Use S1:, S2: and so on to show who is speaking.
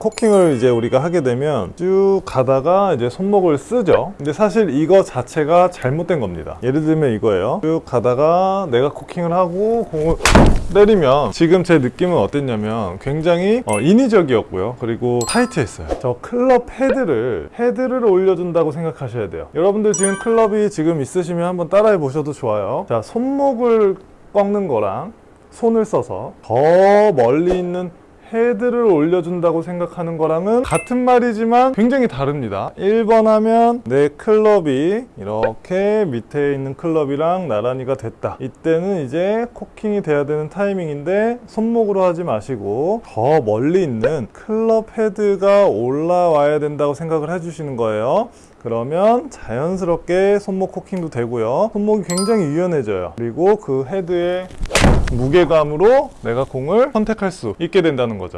S1: 코킹을 이제 우리가 하게 되면 쭉 가다가 이제 손목을 쓰죠. 근데 사실 이거 자체가 잘못된 겁니다. 예를 들면 이거예요. 쭉 가다가 내가 코킹을 하고 공을 때리면 지금 제 느낌은 어땠냐면 굉장히 어, 인위적이었고요. 그리고 타이트했어요. 저 클럽 헤드를 헤드를 올려준다고 생각하셔야 돼요. 여러분들 지금 클럽이 지금 있으시면 한번 따라해 보셔도 좋아요. 자 손목을 꺾는 거랑 손을 써서 더 멀리 있는 헤드를 올려준다고 생각하는 거랑은 같은 말이지만 굉장히 다릅니다. 1번 하면 내 클럽이 이렇게 밑에 있는 클럽이랑 나란히가 됐다. 이때는 이제 cocking이 돼야 되는 타이밍인데 손목으로 하지 마시고 더 멀리 있는 클럽 헤드가 올라와야 된다고 생각을 해주시는 거예요. 그러면 자연스럽게 손목 cocking도 되고요. 손목이 굉장히 유연해져요. 그리고 그 헤드의 무게감으로 내가 공을 선택할 수 있게 된다는 거죠